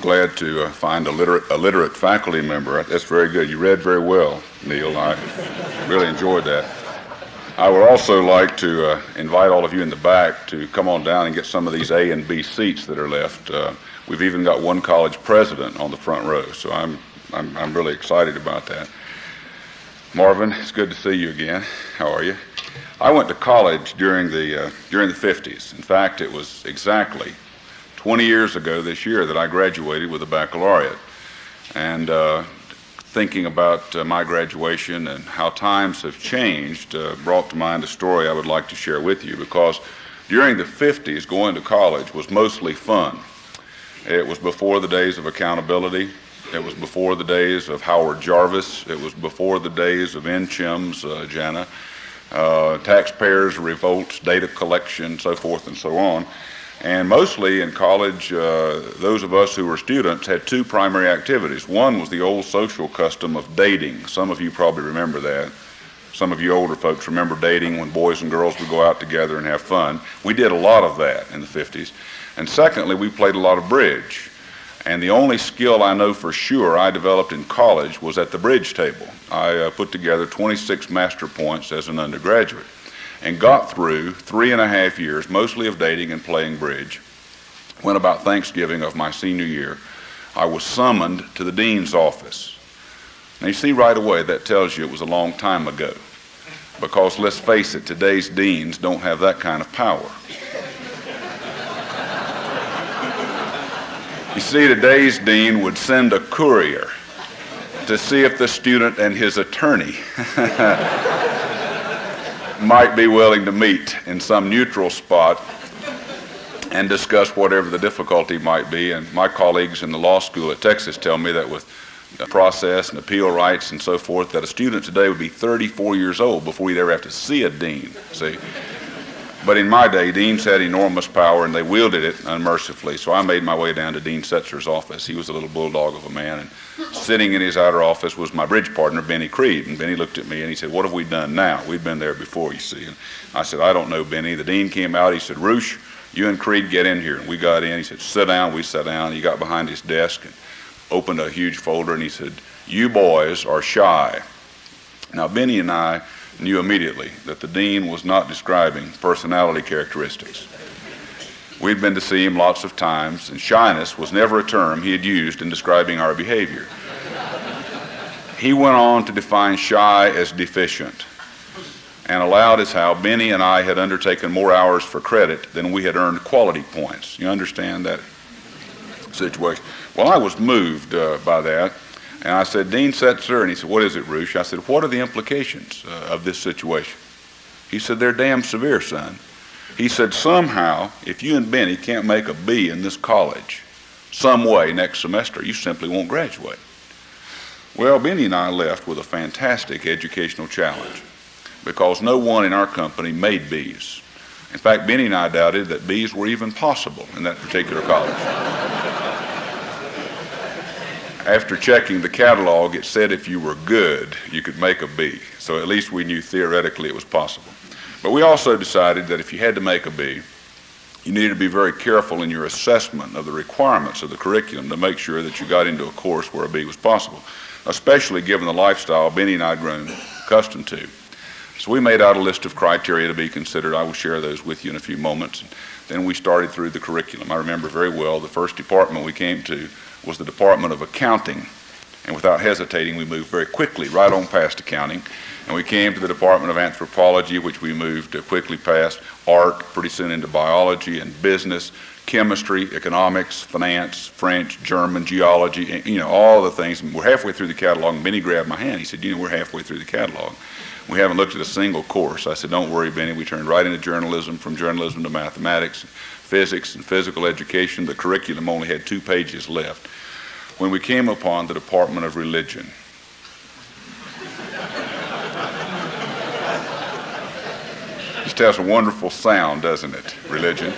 I'm glad to uh, find a literate, a literate faculty member. That's very good. You read very well, Neil. I really enjoyed that. I would also like to uh, invite all of you in the back to come on down and get some of these A and B seats that are left. Uh, we've even got one college president on the front row, so I'm, I'm, I'm really excited about that. Marvin, it's good to see you again. How are you? I went to college during the, uh, during the 50s. In fact, it was exactly 20 years ago this year that I graduated with a baccalaureate. And uh, thinking about uh, my graduation and how times have changed uh, brought to mind a story I would like to share with you because during the 50s, going to college was mostly fun. It was before the days of accountability. It was before the days of Howard Jarvis. It was before the days of NCHEMS, uh, Jana, uh, taxpayers' revolts, data collection, so forth and so on. And mostly in college, uh, those of us who were students had two primary activities. One was the old social custom of dating. Some of you probably remember that. Some of you older folks remember dating when boys and girls would go out together and have fun. We did a lot of that in the 50s. And secondly, we played a lot of bridge. And the only skill I know for sure I developed in college was at the bridge table. I uh, put together 26 master points as an undergraduate and got through three and a half years, mostly of dating and playing bridge. When about Thanksgiving of my senior year, I was summoned to the dean's office. Now, you see right away that tells you it was a long time ago. Because let's face it, today's deans don't have that kind of power. you see, today's dean would send a courier to see if the student and his attorney might be willing to meet in some neutral spot and discuss whatever the difficulty might be. And my colleagues in the law school at Texas tell me that with process and appeal rights and so forth, that a student today would be 34 years old before he'd ever have to see a dean. See? But in my day, deans had enormous power and they wielded it unmercifully. So I made my way down to Dean Setzer's office. He was a little bulldog of a man. And sitting in his outer office was my bridge partner, Benny Creed. And Benny looked at me and he said, What have we done now? We've been there before, you see. And I said, I don't know, Benny. The dean came out. He said, Roueche, you and Creed get in here. And we got in. He said, Sit down. We sat down. He got behind his desk and opened a huge folder and he said, You boys are shy. Now, Benny and I knew immediately that the dean was not describing personality characteristics. We'd been to see him lots of times, and shyness was never a term he had used in describing our behavior. He went on to define shy as deficient and allowed as how Benny and I had undertaken more hours for credit than we had earned quality points. You understand that situation? Well, I was moved uh, by that. And I said, Dean Setzer. And he said, What is it, Roueche? I said, What are the implications uh, of this situation? He said, They're damn severe, son. He said, Somehow, if you and Benny can't make a B in this college, some way next semester, you simply won't graduate. Well, Benny and I left with a fantastic educational challenge because no one in our company made B's. In fact, Benny and I doubted that B's were even possible in that particular college after checking the catalog, it said if you were good, you could make a B. So at least we knew theoretically it was possible. But we also decided that if you had to make a B, you needed to be very careful in your assessment of the requirements of the curriculum to make sure that you got into a course where a B was possible, especially given the lifestyle Benny and I had grown accustomed to. So we made out a list of criteria to be considered. I will share those with you in a few moments. Then we started through the curriculum. I remember very well the first department we came to was the Department of Accounting. And without hesitating, we moved very quickly right on past accounting. And we came to the Department of Anthropology, which we moved quickly past, art, pretty soon into biology and business, chemistry, economics, finance, French, German, geology, you know, all the things. And we're halfway through the catalog, and Benny grabbed my hand. He said, you know, we're halfway through the catalog. We haven't looked at a single course. I said, don't worry, Benny. We turned right into journalism, from journalism to mathematics, physics, and physical education. The curriculum only had two pages left when we came upon the Department of Religion. Just has a wonderful sound, doesn't it? Religion.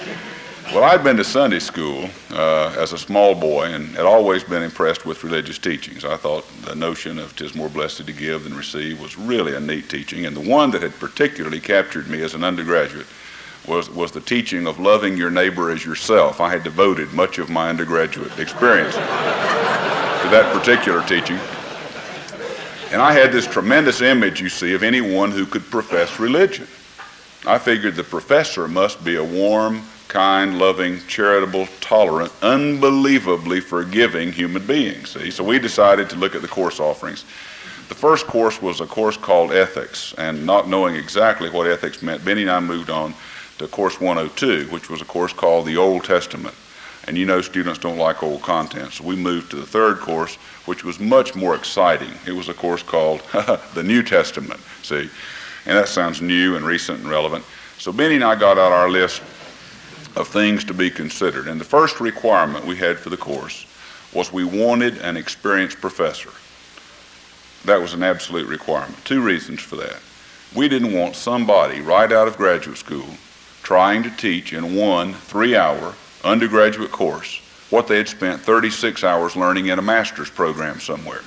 Well, I'd been to Sunday school uh, as a small boy and had always been impressed with religious teachings. I thought the notion of "'tis more blessed to give than receive" was really a neat teaching, and the one that had particularly captured me as an undergraduate was, was the teaching of loving your neighbor as yourself. I had devoted much of my undergraduate experience to that particular teaching. And I had this tremendous image, you see, of anyone who could profess religion. I figured the professor must be a warm, kind, loving, charitable, tolerant, unbelievably forgiving human being, see? So we decided to look at the course offerings. The first course was a course called Ethics, and not knowing exactly what ethics meant, Benny and I moved on to course 102, which was a course called the Old Testament. And you know students don't like old content, so we moved to the third course, which was much more exciting. It was a course called the New Testament, see? And that sounds new and recent and relevant. So Benny and I got out our list of things to be considered. And the first requirement we had for the course was we wanted an experienced professor. That was an absolute requirement. Two reasons for that. We didn't want somebody right out of graduate school trying to teach in one three hour undergraduate course what they had spent 36 hours learning in a master's program somewhere.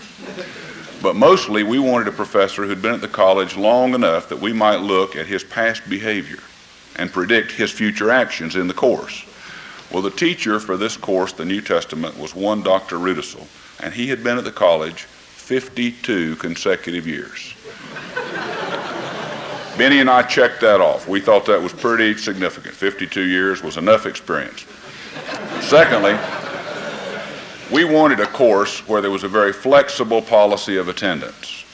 But mostly we wanted a professor who'd been at the college long enough that we might look at his past behavior and predict his future actions in the course. Well, the teacher for this course, the New Testament, was one Dr. Rudisill, and he had been at the college 52 consecutive years. Benny and I checked that off. We thought that was pretty significant. 52 years was enough experience. Secondly, we wanted a course where there was a very flexible policy of attendance.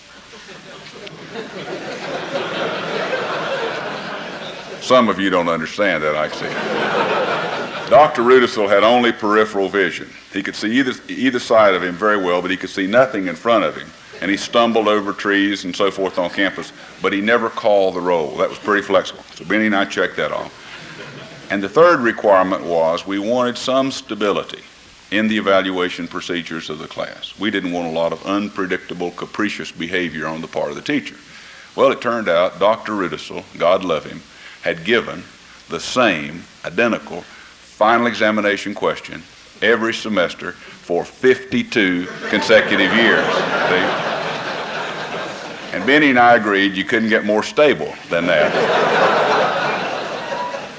Some of you don't understand that, I see. Dr. Rudisill had only peripheral vision. He could see either, either side of him very well, but he could see nothing in front of him and he stumbled over trees and so forth on campus, but he never called the roll. That was pretty flexible. So Benny and I checked that off. And the third requirement was we wanted some stability in the evaluation procedures of the class. We didn't want a lot of unpredictable, capricious behavior on the part of the teacher. Well, it turned out Dr. Rudisill, God love him, had given the same identical final examination question every semester for 52 consecutive years. See? And Benny and I agreed you couldn't get more stable than that.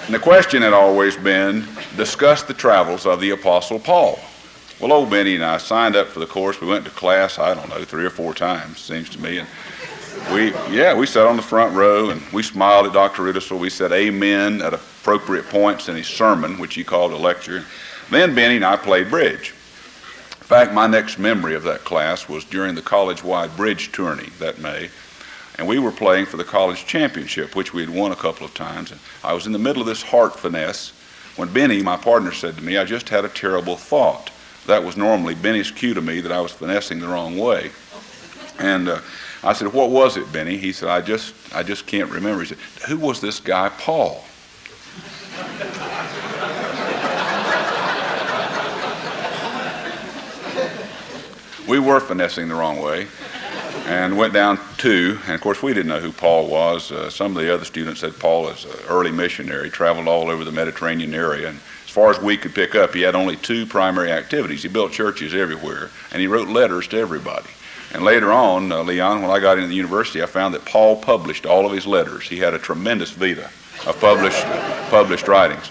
and the question had always been discuss the travels of the Apostle Paul. Well, old Benny and I signed up for the course. We went to class, I don't know, three or four times, seems to me. And we, yeah, we sat on the front row and we smiled at Dr. Rudisill. We said amen at appropriate points in his sermon, which he called a lecture. Then Benny and I played bridge. Fact, my next memory of that class was during the college-wide bridge tourney that May. And we were playing for the college championship, which we had won a couple of times. And I was in the middle of this heart finesse when Benny, my partner, said to me, I just had a terrible thought. That was normally Benny's cue to me that I was finessing the wrong way. And uh, I said, what was it, Benny? He said, I just, I just can't remember. He said, who was this guy, Paul? We were finessing the wrong way and went down two. And of course, we didn't know who Paul was. Uh, some of the other students said Paul is an early missionary, traveled all over the Mediterranean area. And as far as we could pick up, he had only two primary activities. He built churches everywhere, and he wrote letters to everybody. And later on, uh, Leon, when I got into the university, I found that Paul published all of his letters. He had a tremendous vita of published, published writings.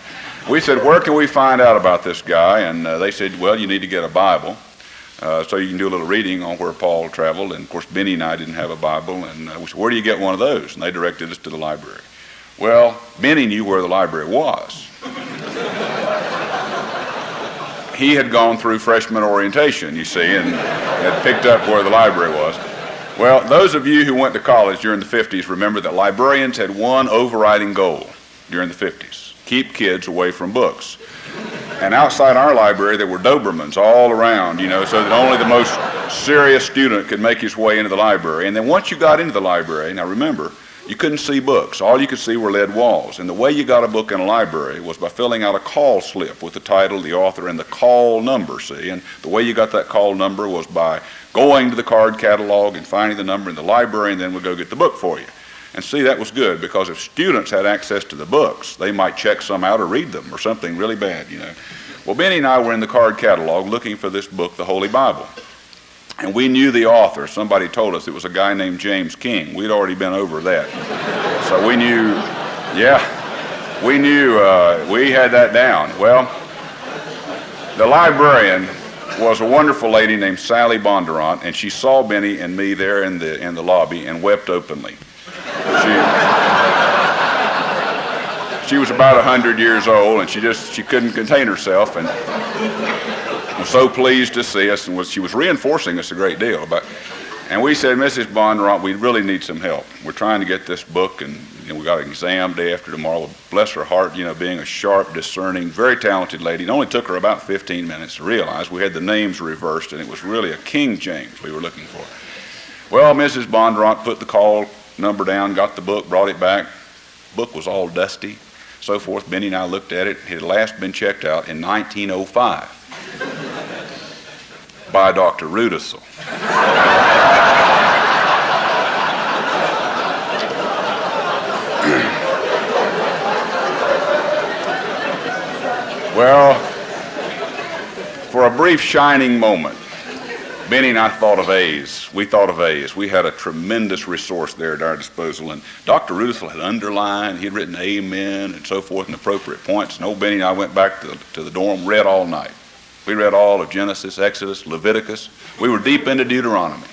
We said, where can we find out about this guy? And uh, they said, well, you need to get a Bible. Uh, so you can do a little reading on where Paul traveled. And of course, Benny and I didn't have a Bible. And uh, we said, where do you get one of those? And they directed us to the library. Well, Benny knew where the library was. he had gone through freshman orientation, you see, and had picked up where the library was. Well, those of you who went to college during the 50s remember that librarians had one overriding goal during the 50s keep kids away from books. And outside our library, there were Dobermans all around, you know, so that only the most serious student could make his way into the library. And then once you got into the library, now remember, you couldn't see books. All you could see were lead walls. And the way you got a book in a library was by filling out a call slip with the title, the author, and the call number, see? And the way you got that call number was by going to the card catalog and finding the number in the library, and then we'd go get the book for you. And see, that was good because if students had access to the books, they might check some out or read them or something really bad, you know. Well, Benny and I were in the card catalog looking for this book, the Holy Bible. And we knew the author. Somebody told us it was a guy named James King. We'd already been over that. so we knew, yeah. we knew uh, we had that down. Well, the librarian was a wonderful lady named Sally Bondurant, and she saw Benny and me there in the in the lobby and wept openly. She, she was about hundred years old, and she just she couldn't contain herself, and was so pleased to see us, and was she was reinforcing us a great deal. But and we said, Mrs. Bondurant, we really need some help. We're trying to get this book, and you know, we got an exam day after tomorrow. Bless her heart, you know, being a sharp, discerning, very talented lady. It only took her about 15 minutes to realize we had the names reversed, and it was really a King James we were looking for. Well, Mrs. Bondurant put the call number down, got the book, brought it back. Book was all dusty, so forth. Benny and I looked at it. It had last been checked out in 1905 by Dr. Rudisill. well, for a brief shining moment, Benny and I thought of A's. We thought of A's. We had a tremendous resource there at our disposal. And Dr. Rudisill had underlined, he'd written amen and so forth in appropriate points. And old Benny and I went back to, to the dorm, read all night. We read all of Genesis, Exodus, Leviticus. We were deep into Deuteronomy.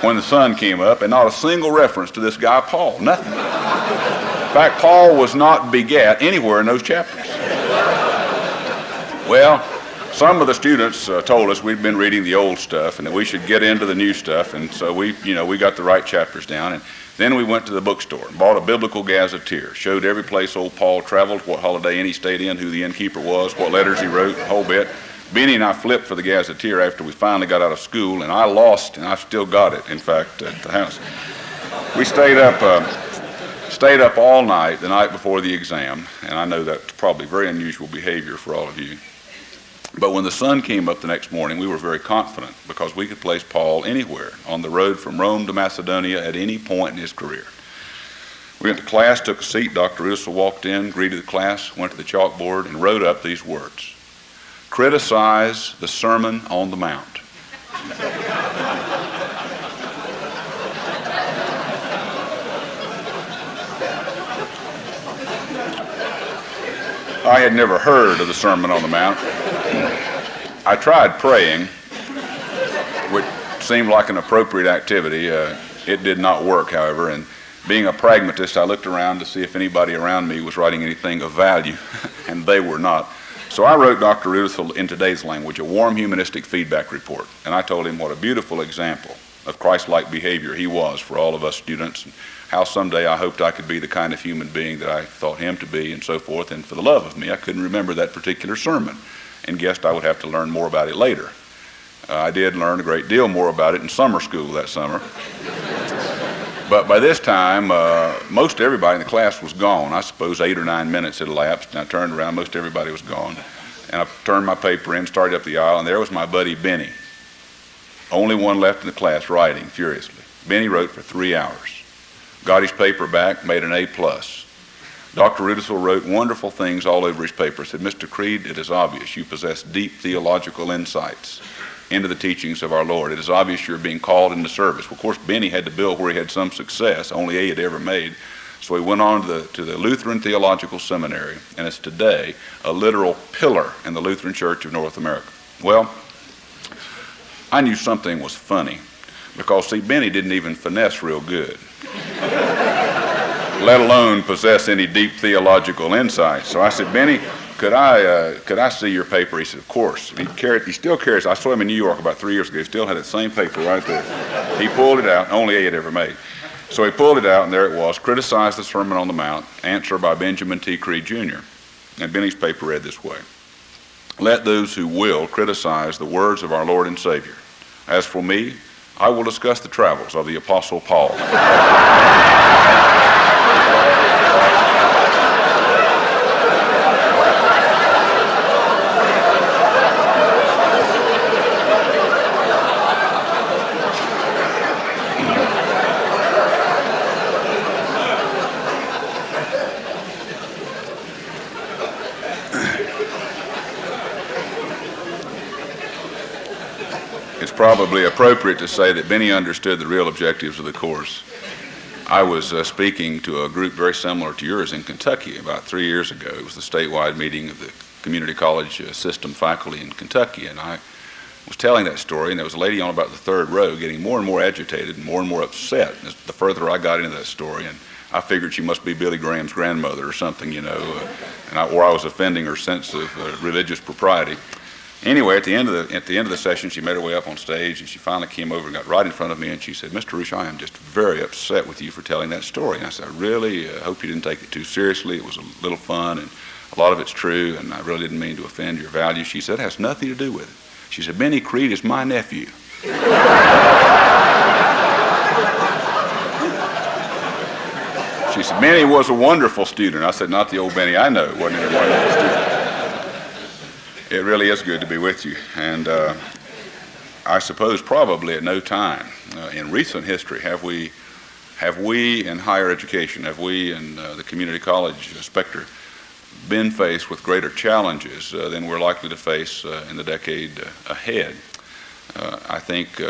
when the sun came up, and not a single reference to this guy Paul, nothing. In fact, Paul was not begat anywhere in those chapters. Well, some of the students uh, told us we'd been reading the old stuff and that we should get into the new stuff, and so we, you know, we got the right chapters down. And then we went to the bookstore and bought a biblical gazetteer, showed every place old Paul traveled, what holiday any stayed in, who the innkeeper was, what letters he wrote, the whole bit. Benny and I flipped for the gazetteer after we finally got out of school, and I lost, and I still got it, in fact, at the house. We stayed up, uh, stayed up all night the night before the exam, and I know that's probably very unusual behavior for all of you. But when the sun came up the next morning, we were very confident because we could place Paul anywhere on the road from Rome to Macedonia at any point in his career. We went to class, took a seat. Dr. Rudisill walked in, greeted the class, went to the chalkboard, and wrote up these words Criticize the Sermon on the Mount. I had never heard of the Sermon on the Mount. I tried praying, which seemed like an appropriate activity. Uh, it did not work, however, and being a pragmatist, I looked around to see if anybody around me was writing anything of value, and they were not. So I wrote Dr. Rudisill in today's language a warm humanistic feedback report, and I told him what a beautiful example of Christ-like behavior he was for all of us students, and how someday I hoped I could be the kind of human being that I thought him to be, and so forth. And for the love of me, I couldn't remember that particular sermon and guessed I would have to learn more about it later. Uh, I did learn a great deal more about it in summer school that summer. but by this time, uh, most everybody in the class was gone. I suppose eight or nine minutes had elapsed, and I turned around, most everybody was gone. And I turned my paper in, started up the aisle, and there was my buddy Benny. Only one left in the class writing furiously. Benny wrote for three hours. Got his paper back, made an A plus. Dr. Rudisill wrote wonderful things all over his paper. Said, Mr. Creed, it is obvious you possess deep theological insights into the teachings of our Lord. It is obvious you're being called into service. Well, of course, Benny had to build where he had some success, only A had ever made. So he went on to the, to the Lutheran Theological Seminary, and is today a literal pillar in the Lutheran Church of North America. Well, I knew something was funny because, see, Benny didn't even finesse real good let alone possess any deep theological insight. So I said, Benny, could I uh, could I see your paper? He said, of course. he carried, he still carries. I saw him in New York about three years ago. He still had that same paper right there. He pulled it out. Only he had ever made. So he pulled it out, and there it was. Criticized the Sermon on the Mount. Answer by Benjamin T. Creed Jr. And Benny's paper read this way: Let those who will criticize the words of our Lord and Savior. As for me, I will discuss the travels of the Apostle Paul. probably appropriate to say that Benny understood the real objectives of the course. I was uh, speaking to a group very similar to yours in Kentucky about three years ago. It was the statewide meeting of the community college uh, system faculty in Kentucky, and I was telling that story, and there was a lady on about the third row getting more and more agitated and more and more upset the further I got into that story. And I figured she must be Billy Graham's grandmother or something, you know, uh, and I, or I was offending her sense of uh, religious propriety. Anyway, at the end of the at the end of the session, she made her way up on stage, and she finally came over and got right in front of me, and she said, "Mr. Roueche, I am just very upset with you for telling that story." And I said, "I really uh, hope you didn't take it too seriously. It was a little fun, and a lot of it's true, and I really didn't mean to offend your values." She said, "It has nothing to do with it." She said, "Benny Creed is my nephew." she said, "Benny was a wonderful student." I said, "Not the old Benny I know. wasn't a wonderful student." It really is good to be with you. And uh, I suppose probably at no time uh, in recent history have we, have we in higher education, have we in uh, the community college specter been faced with greater challenges uh, than we're likely to face uh, in the decade ahead. Uh, I think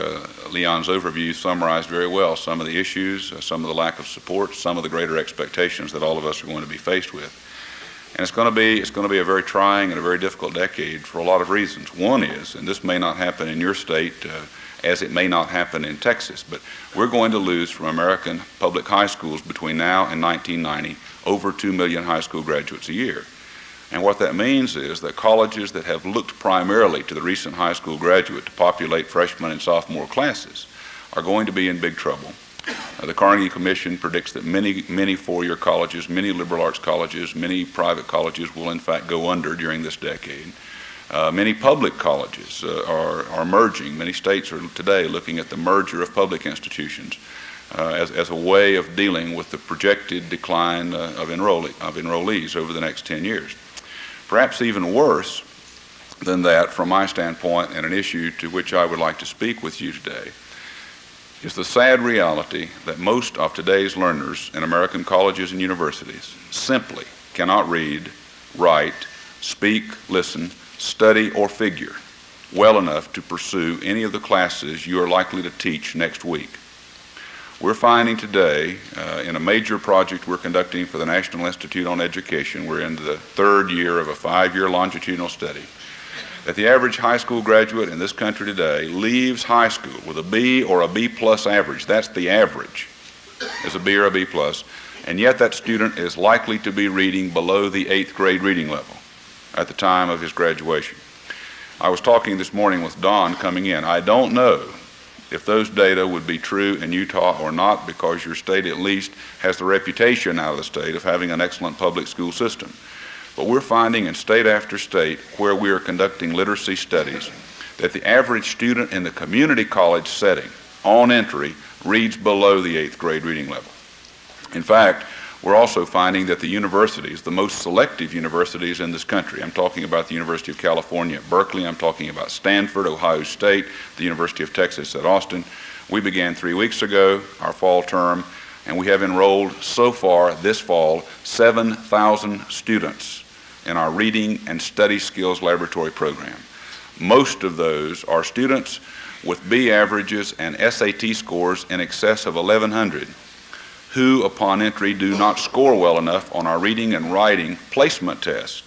Leon's overview summarized very well some of the issues, some of the lack of support, some of the greater expectations that all of us are going to be faced with. And it's going to be it's going to be a very trying and a very difficult decade for a lot of reasons. One is, and this may not happen in your state, uh, as it may not happen in Texas, but we're going to lose from American public high schools between now and 1990 over 2 million high school graduates a year. And what that means is that colleges that have looked primarily to the recent high school graduate to populate freshman and sophomore classes are going to be in big trouble. Uh, the Carnegie Commission predicts that many, many four-year colleges, many liberal arts colleges, many private colleges will in fact go under during this decade. Uh, many public colleges uh, are, are merging. Many states are today looking at the merger of public institutions uh, as, as a way of dealing with the projected decline uh, of, enrollee, of enrollees over the next 10 years. Perhaps even worse than that, from my standpoint, and an issue to which I would like to speak with you today, is the sad reality that most of today's learners in American colleges and universities simply cannot read, write, speak, listen, study, or figure well enough to pursue any of the classes you are likely to teach next week. We're finding today uh, in a major project we're conducting for the National Institute on Education, we're in the third year of a five-year longitudinal study, that the average high school graduate in this country today leaves high school with a B or a B plus average. That's the average, is a B or a B plus. And yet that student is likely to be reading below the eighth grade reading level at the time of his graduation. I was talking this morning with Don coming in. I don't know if those data would be true in Utah or not because your state at least has the reputation out of the state of having an excellent public school system. But we're finding in state after state where we are conducting literacy studies that the average student in the community college setting on entry reads below the eighth grade reading level. In fact, we're also finding that the universities, the most selective universities in this country, I'm talking about the University of California at Berkeley, I'm talking about Stanford, Ohio State, the University of Texas at Austin. We began three weeks ago, our fall term, and we have enrolled so far this fall 7,000 students in our reading and study skills laboratory program. Most of those are students with B averages and SAT scores in excess of 1100 who upon entry do not score well enough on our reading and writing placement test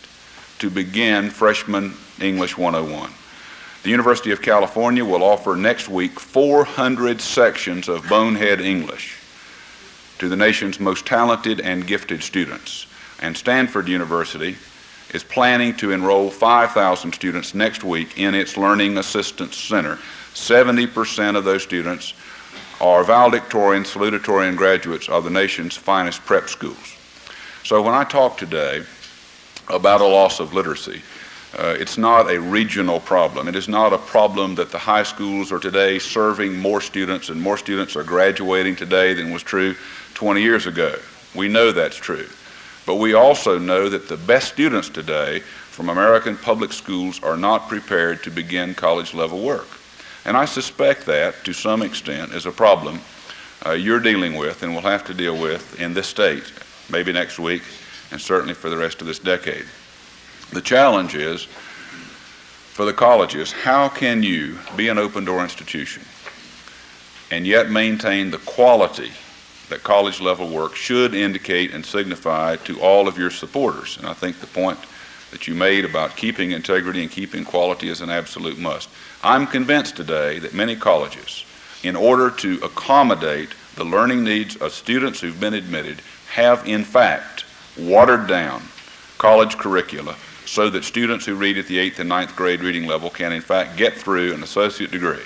to begin freshman English 101. The University of California will offer next week 400 sections of Bonehead English to the nation's most talented and gifted students. And Stanford University is planning to enroll 5,000 students next week in its Learning Assistance Center. 70% of those students are valedictorian, salutatorian graduates of the nation's finest prep schools. So when I talk today about a loss of literacy, uh, it's not a regional problem. It is not a problem that the high schools are today serving more students and more students are graduating today than was true 20 years ago. We know that's true. But we also know that the best students today from American public schools are not prepared to begin college level work. And I suspect that, to some extent, is a problem uh, you're dealing with and will have to deal with in this state, maybe next week, and certainly for the rest of this decade. The challenge is, for the colleges, how can you be an open door institution and yet maintain the quality that college level work should indicate and signify to all of your supporters. And I think the point that you made about keeping integrity and keeping quality is an absolute must. I'm convinced today that many colleges, in order to accommodate the learning needs of students who've been admitted, have in fact watered down college curricula so that students who read at the 8th and ninth grade reading level can in fact get through an associate degree.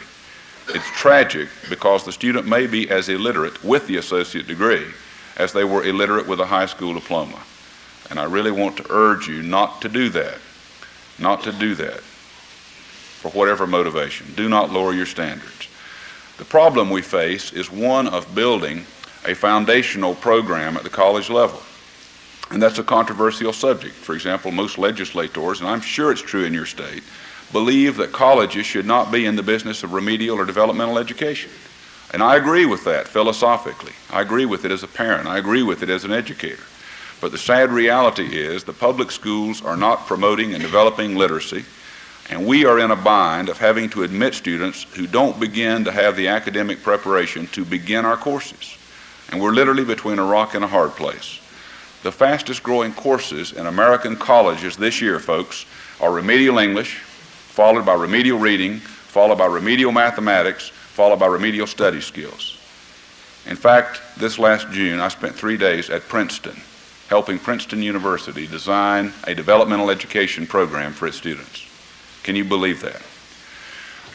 It's tragic because the student may be as illiterate with the associate degree as they were illiterate with a high school diploma. And I really want to urge you not to do that. Not to do that for whatever motivation. Do not lower your standards. The problem we face is one of building a foundational program at the college level. And that's a controversial subject. For example, most legislators, and I'm sure it's true in your state, believe that colleges should not be in the business of remedial or developmental education. And I agree with that philosophically. I agree with it as a parent. I agree with it as an educator. But the sad reality is the public schools are not promoting and developing literacy, and we are in a bind of having to admit students who don't begin to have the academic preparation to begin our courses. And we're literally between a rock and a hard place. The fastest growing courses in American colleges this year, folks, are remedial English, followed by remedial reading, followed by remedial mathematics, followed by remedial study skills. In fact, this last June, I spent three days at Princeton helping Princeton University design a developmental education program for its students. Can you believe that?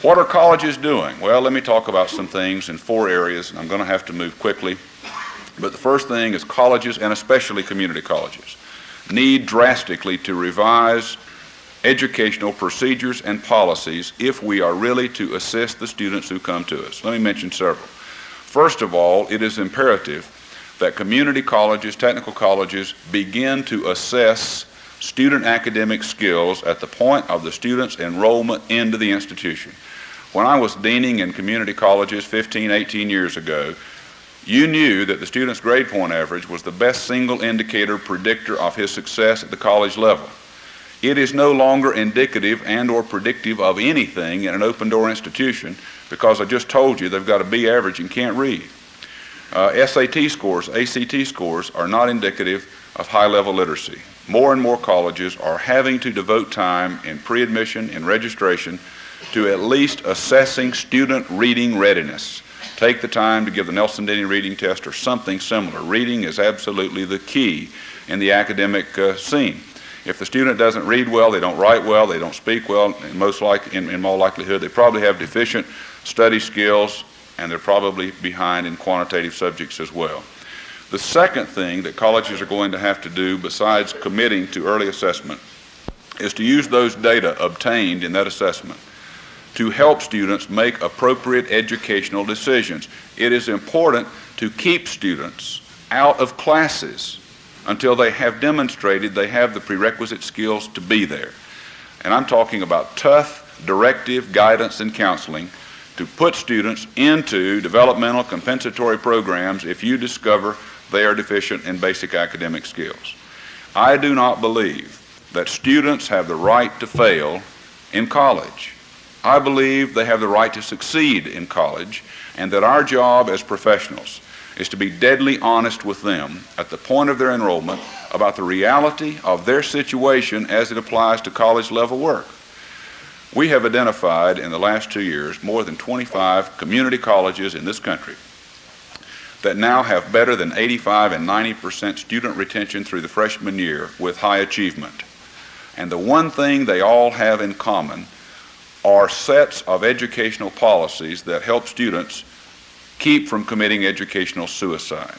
What are colleges doing? Well, let me talk about some things in four areas, and I'm going to have to move quickly. But the first thing is colleges, and especially community colleges, need drastically to revise educational procedures and policies if we are really to assist the students who come to us. Let me mention several. First of all, it is imperative that community colleges, technical colleges, begin to assess student academic skills at the point of the student's enrollment into the institution. When I was deaning in community colleges 15, 18 years ago, you knew that the student's grade point average was the best single indicator predictor of his success at the college level. It is no longer indicative and or predictive of anything in an open door institution because I just told you they've got a B average and can't read. Uh, SAT scores, ACT scores are not indicative of high level literacy. More and more colleges are having to devote time in pre-admission and registration to at least assessing student reading readiness. Take the time to give the Nelson-Denny reading test or something similar. Reading is absolutely the key in the academic uh, scene. If the student doesn't read well, they don't write well, they don't speak well, and most like, in, in more likelihood, they probably have deficient study skills, and they're probably behind in quantitative subjects as well. The second thing that colleges are going to have to do, besides committing to early assessment, is to use those data obtained in that assessment to help students make appropriate educational decisions. It is important to keep students out of classes until they have demonstrated they have the prerequisite skills to be there. And I'm talking about tough directive guidance and counseling to put students into developmental compensatory programs if you discover they are deficient in basic academic skills. I do not believe that students have the right to fail in college. I believe they have the right to succeed in college and that our job as professionals is to be deadly honest with them at the point of their enrollment about the reality of their situation as it applies to college level work. We have identified in the last two years more than 25 community colleges in this country that now have better than 85 and 90 percent student retention through the freshman year with high achievement. And the one thing they all have in common are sets of educational policies that help students keep from committing educational suicide.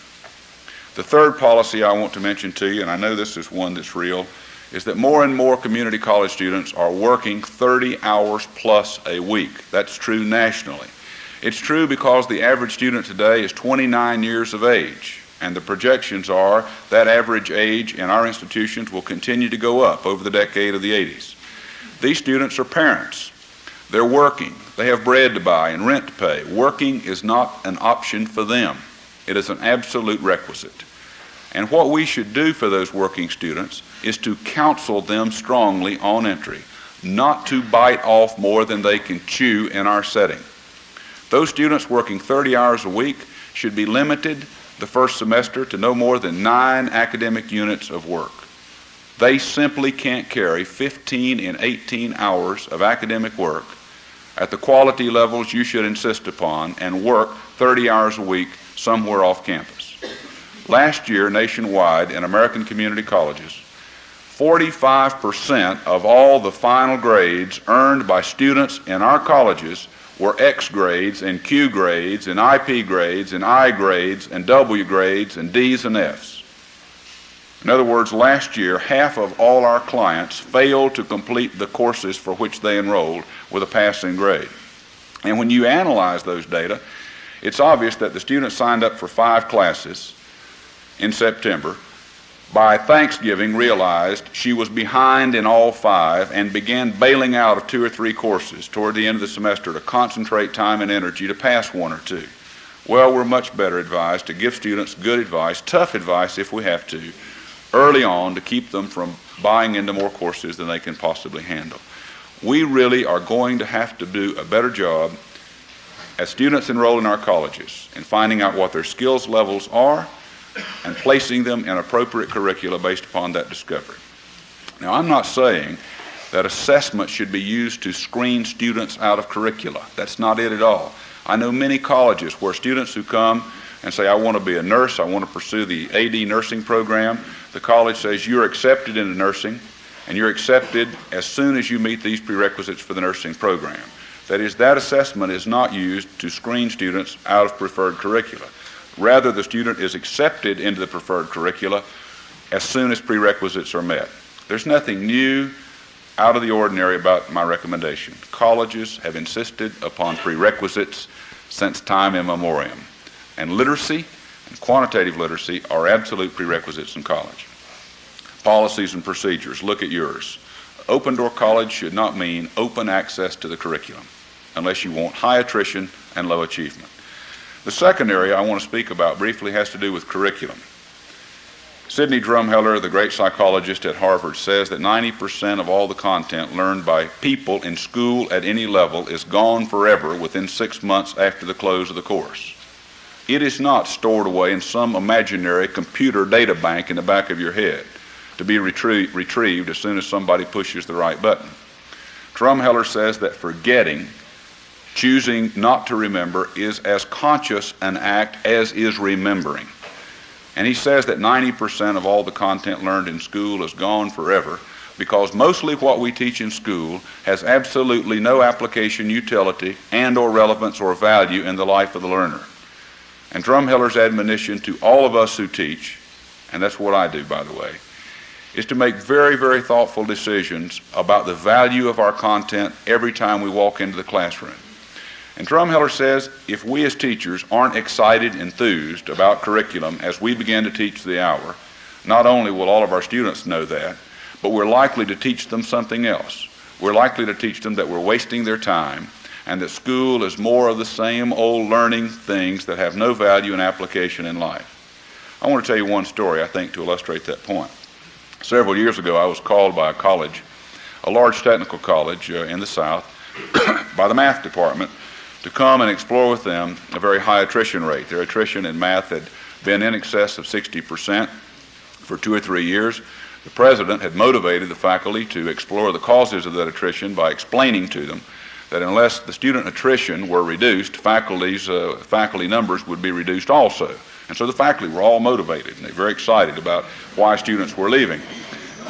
The third policy I want to mention to you, and I know this is one that's real, is that more and more community college students are working 30 hours plus a week. That's true nationally. It's true because the average student today is 29 years of age, and the projections are that average age in our institutions will continue to go up over the decade of the 80s. These students are parents. They're working. They have bread to buy and rent to pay. Working is not an option for them. It is an absolute requisite. And what we should do for those working students is to counsel them strongly on entry, not to bite off more than they can chew in our setting. Those students working 30 hours a week should be limited the first semester to no more than nine academic units of work. They simply can't carry 15 and 18 hours of academic work at the quality levels you should insist upon and work 30 hours a week somewhere off campus. Last year, nationwide in American community colleges, 45% of all the final grades earned by students in our colleges were X grades and Q grades and IP grades and I grades and W grades and D's and F's. In other words, last year, half of all our clients failed to complete the courses for which they enrolled with a passing grade. And when you analyze those data, it's obvious that the student signed up for five classes in September. By Thanksgiving, realized she was behind in all five and began bailing out of two or three courses toward the end of the semester to concentrate time and energy to pass one or two. Well, we're much better advised to give students good advice, tough advice if we have to, early on to keep them from buying into more courses than they can possibly handle. We really are going to have to do a better job as students enroll in our colleges in finding out what their skills levels are and placing them in appropriate curricula based upon that discovery. Now, I'm not saying that assessment should be used to screen students out of curricula. That's not it at all. I know many colleges where students who come and say, I want to be a nurse, I want to pursue the AD nursing program, the college says you're accepted into nursing and you're accepted as soon as you meet these prerequisites for the nursing program. That is, that assessment is not used to screen students out of preferred curricula. Rather, the student is accepted into the preferred curricula as soon as prerequisites are met. There's nothing new, out of the ordinary about my recommendation. Colleges have insisted upon prerequisites since time immemorial. And literacy and quantitative literacy are absolute prerequisites in college. Policies and procedures, look at yours. Open door college should not mean open access to the curriculum unless you want high attrition and low achievement. The second area I want to speak about briefly has to do with curriculum. Sidney Drumheller, the great psychologist at Harvard, says that 90% of all the content learned by people in school at any level is gone forever within six months after the close of the course. It is not stored away in some imaginary computer data bank in the back of your head to be retrie- retrieved as soon as somebody pushes the right button. Drumheller says that forgetting choosing not to remember is as conscious an act as is remembering. And he says that 90% of all the content learned in school is gone forever because mostly what we teach in school has absolutely no application, utility, and or relevance or value in the life of the learner. And Drumheller's admonition to all of us who teach, and that's what I do by the way, is to make very, very thoughtful decisions about the value of our content every time we walk into the classroom. And Drumheller says if we as teachers aren't excited, enthused about curriculum as we begin to teach the hour, not only will all of our students know that, but we're likely to teach them something else. We're likely to teach them that we're wasting their time and that school is more of the same old learning things that have no value and application in life. I want to tell you one story, I think, to illustrate that point. Several years ago, I was called by a college, a large technical college uh, in the South, by the math department to come and explore with them a very high attrition rate. Their attrition in math had been in excess of 60% for two or three years. The president had motivated the faculty to explore the causes of that attrition by explaining to them that unless the student attrition were reduced, faculty's, uh, faculty numbers would be reduced also. And so the faculty were all motivated and they were very excited about why students were leaving.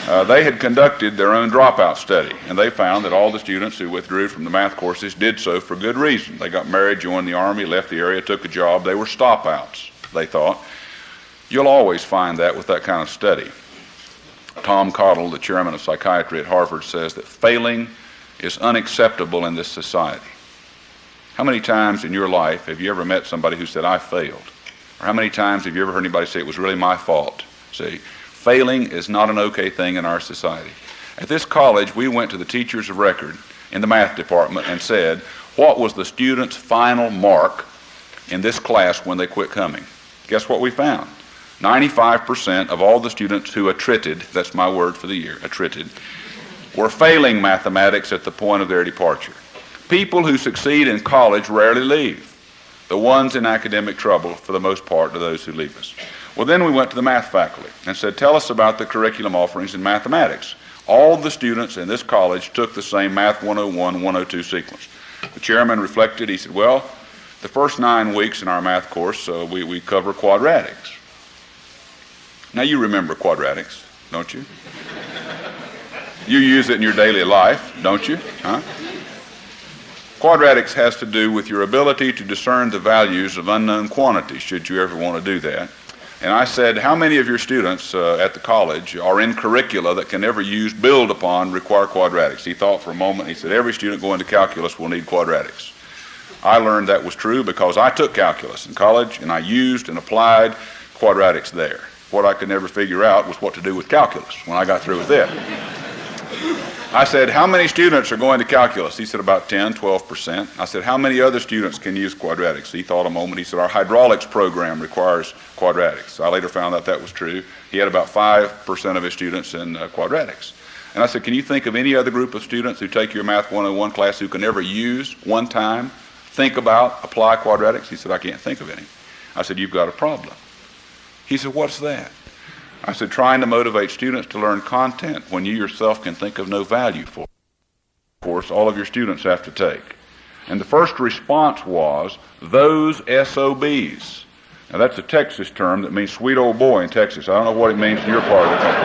Uh, they had conducted their own dropout study, and they found that all the students who withdrew from the math courses did so for good reason. They got married, joined the Army, left the area, took a job. They were stopouts, they thought. You'll always find that with that kind of study. Tom Cottle, the chairman of psychiatry at Harvard, says that failing is unacceptable in this society. How many times in your life have you ever met somebody who said, I failed? Or how many times have you ever heard anybody say, it was really my fault? See, Failing is not an okay thing in our society. At this college, we went to the teachers of record in the math department and said, what was the student's final mark in this class when they quit coming? Guess what we found? 95% of all the students who attrited, that's my word for the year, attrited, were failing mathematics at the point of their departure. People who succeed in college rarely leave. The ones in academic trouble, for the most part, are those who leave us. Well, then we went to the math faculty and said, Tell us about the curriculum offerings in mathematics. All the students in this college took the same Math 101 102 sequence. The chairman reflected. He said, Well, the first nine weeks in our math course, uh, we, we cover quadratics. Now, you remember quadratics, don't you? You use it in your daily life, don't you? Huh? Quadratics has to do with your ability to discern the values of unknown quantities, should you ever want to do that. And I said, How many of your students uh, at the college are in curricula that can never use, build upon, require quadratics? He thought for a moment. He said, Every student going to calculus will need quadratics. I learned that was true because I took calculus in college and I used and applied quadratics there. What I could never figure out was what to do with calculus when I got through with it. I said, How many students are going to calculus? He said, About 10, 12%. I said, How many other students can use quadratics? He thought a moment. He said, Our hydraulics program requires quadratics. I later found out that was true. He had about 5% of his students in uh, quadratics. And I said, Can you think of any other group of students who take your Math 101 class who can ever use one time, think about, apply quadratics? He said, I can't think of any. I said, You've got a problem. He said, What's that? I said, trying to motivate students to learn content when you yourself can think of no value for it. Course, all of your students have to take. And the first response was, those SOBs. Now, that's a Texas term that means sweet old boy in Texas. I don't know what it means in your part of the country.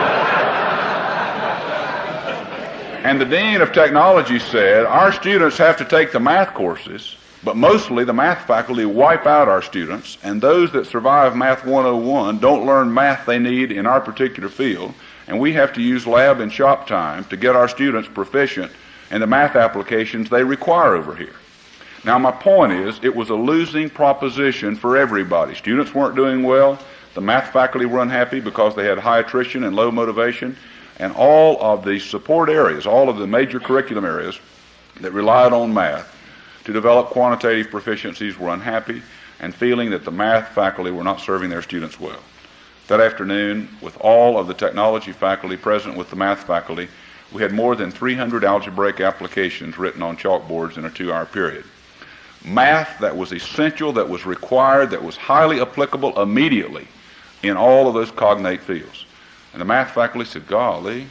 and the Dean of Technology said, our students have to take the math courses but mostly the math faculty wipe out our students, and those that survive Math 101 don't learn math they need in our particular field, and we have to use lab and shop time to get our students proficient in the math applications they require over here. Now, my point is, it was a losing proposition for everybody. Students weren't doing well. The math faculty were unhappy because they had high attrition and low motivation. And all of the support areas, all of the major curriculum areas that relied on math, to develop quantitative proficiencies were unhappy and feeling that the math faculty were not serving their students well. That afternoon, with all of the technology faculty present with the math faculty, we had more than 300 algebraic applications written on chalkboards in a two hour period. Math that was essential, that was required, that was highly applicable immediately in all of those cognate fields. And the math faculty said, Golly,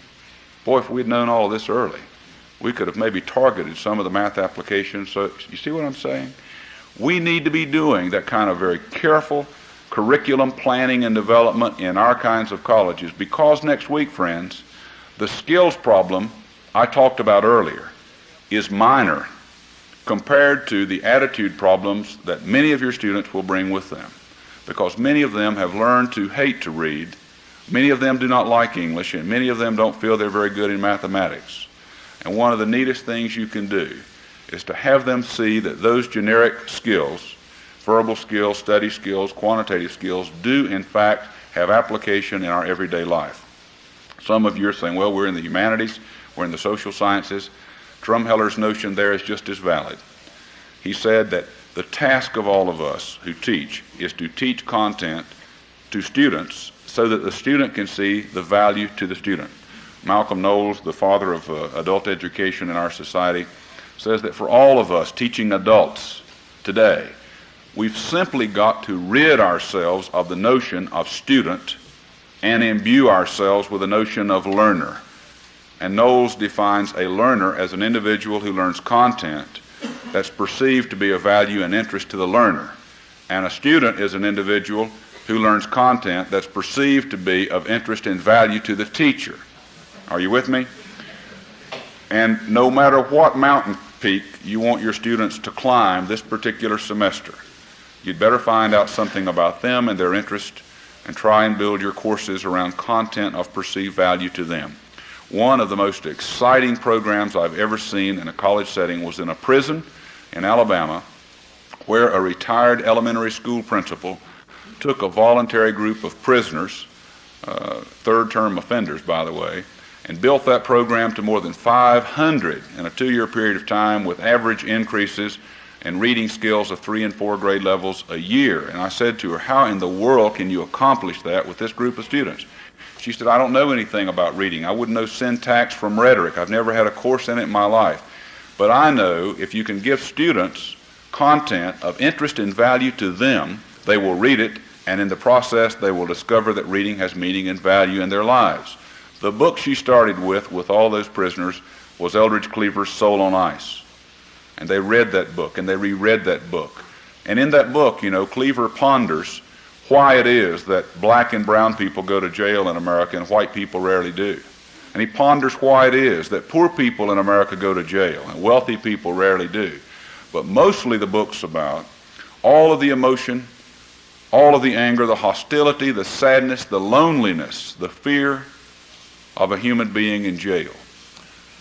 boy, if we'd known all this early, we could have maybe targeted some of the math applications. So you see what I'm saying? We need to be doing that kind of very careful curriculum planning and development in our kinds of colleges because next week, friends, the skills problem I talked about earlier is minor compared to the attitude problems that many of your students will bring with them because many of them have learned to hate to read. Many of them do not like English, and many of them don't feel they're very good in mathematics. And one of the neatest things you can do is to have them see that those generic skills, verbal skills, study skills, quantitative skills, do in fact have application in our everyday life. Some of you are saying, well, we're in the humanities, we're in the social sciences. Drumheller's notion there is just as valid. He said that the task of all of us who teach is to teach content to students so that the student can see the value to the student. Malcolm Knowles, the father of uh, adult education in our society, says that for all of us teaching adults today, we've simply got to rid ourselves of the notion of student and imbue ourselves with the notion of learner. And Knowles defines a learner as an individual who learns content that's perceived to be of value and interest to the learner. And a student is an individual who learns content that's perceived to be of interest and value to the teacher. Are you with me? And no matter what mountain peak you want your students to climb this particular semester, you'd better find out something about them and their interest and try and build your courses around content of perceived value to them. One of the most exciting programs I've ever seen in a college setting was in a prison in Alabama where a retired elementary school principal took a voluntary group of prisoners, uh, third term offenders, by the way, and built that program to more than 500 in a two year period of time with average increases in reading skills of three and four grade levels a year. And I said to her, How in the world can you accomplish that with this group of students? She said, I don't know anything about reading. I wouldn't know syntax from rhetoric. I've never had a course in it in my life. But I know if you can give students content of interest and value to them, they will read it, and in the process, they will discover that reading has meaning and value in their lives. The book she started with, with all those prisoners, was Eldridge Cleaver's Soul on Ice. And they read that book, and they reread that book. And in that book, you know, Cleaver ponders why it is that black and brown people go to jail in America and white people rarely do. And he ponders why it is that poor people in America go to jail and wealthy people rarely do. But mostly the book's about all of the emotion, all of the anger, the hostility, the sadness, the loneliness, the fear of a human being in jail.